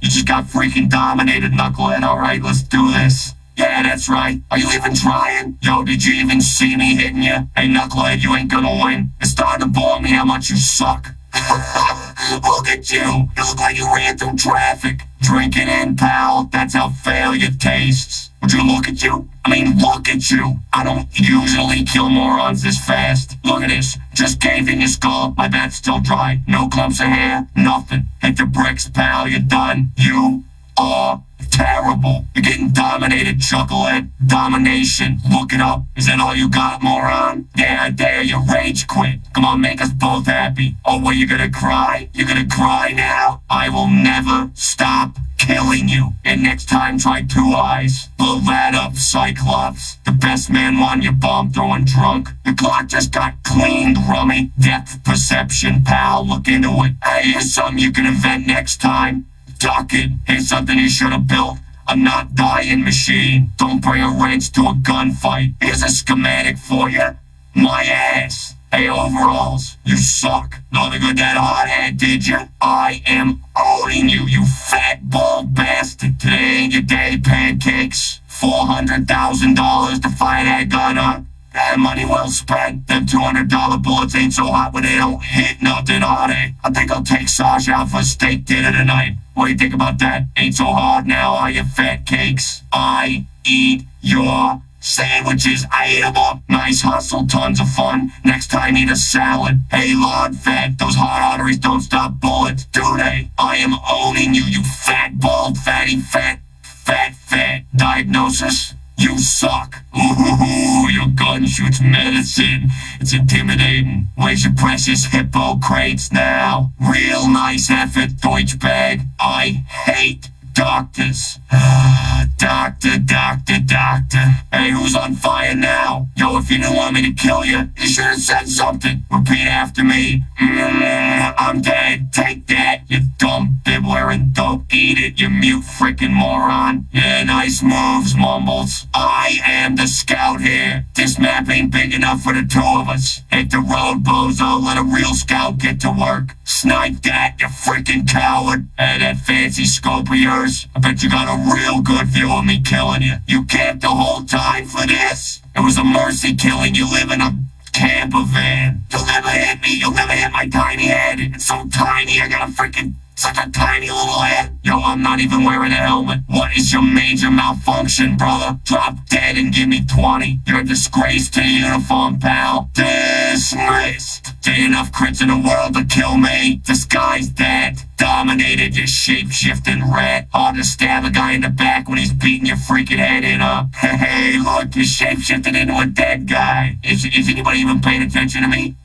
You just got freaking dominated, Knucklehead. Alright, let's do this. Yeah, that's right. Are you even trying? Yo, did you even see me hitting you? Hey, Knucklehead, you ain't gonna win. It's starting to bore me how much you suck. look at you. You look like you ran through traffic. Drinking in, pal. That's how failure tastes. Would you look at you? I mean, look at you. I don't usually kill morons this fast. Look at this. Just caved in your skull. My bat's still dry. No clumps of hair. Nothing. Hit the bricks, pal. You're done. You are terrible. You're getting dominated, Chucklehead. Domination. Look it up. Is that all you got, moron? Yeah, I dare you. Rage quit. Come on, make us both happy. Oh, what, you gonna cry? You're gonna cry now? I will never stop killing you. And next time, try two eyes. Blow that up, Cyclops. The best man won your bomb throwing drunk. The clock just got cleaned, rummy. Depth perception, pal. Look into it. Hey, here's something you can invent next time. Duck it. Here's something you should have built. A not dying machine. Don't bring a wrench to a gunfight. Here's a schematic for you. My ass. Hey, overalls, you suck. Nothing good that hot head, did you? I am owning you, you fat bald bastard. Today ain't your day, pancakes. $400,000 to fire that gun up. That money well spent. Them $200 bullets ain't so hot when they don't hit nothing, are they? I think I'll take Sasha out for steak dinner tonight. What do you think about that? Ain't so hard now, are you fat cakes? I eat your Sandwiches, I ate them up. Nice hustle, tons of fun. Next time, eat a salad. Hey, Lord Fat, those heart arteries don't stop bullets, do they? I am owning you, you fat, bald, fatty, fat, fat, fat. Diagnosis? You suck. Ooh, your gun shoots medicine. It's intimidating. Where's your precious Hippocrates now? Real nice effort, Deutsch bag. I hate doctors. doctor, doctor, doctor. Who's on fire now? Yo, if you didn't want me to kill you, you should have said something. Repeat after me. Mm, I'm dead. Take that, you dumb wearing dope. Eat it, you mute freaking moron. Yeah, nice moves, Mumbles. I am the scout here. This map ain't big enough for the two of us. Hit the road, bozo. Let a real scout get to work. Snipe that, you freaking coward. And that fancy scope of yours. I bet you got a real good view of me killing you. You camped the whole time for this. It was a mercy killing you live in a camper van. You'll never hit me. You'll never hit my tiny head. It's so tiny, I got a freaking such a tiny little head. Yo, I'm not even wearing a helmet. What is your major malfunction, brother? Drop dead and give me 20. You're a disgrace to uniform, pal. Dismissed. Did enough crits in the world to kill me? This guy's dead. Dominated, you shape-shifting rat. Hard to stab a guy in the back when he's beating your freaking head in up. Hey, look, you shape-shifted into a dead guy. Is, is anybody even paying attention to me?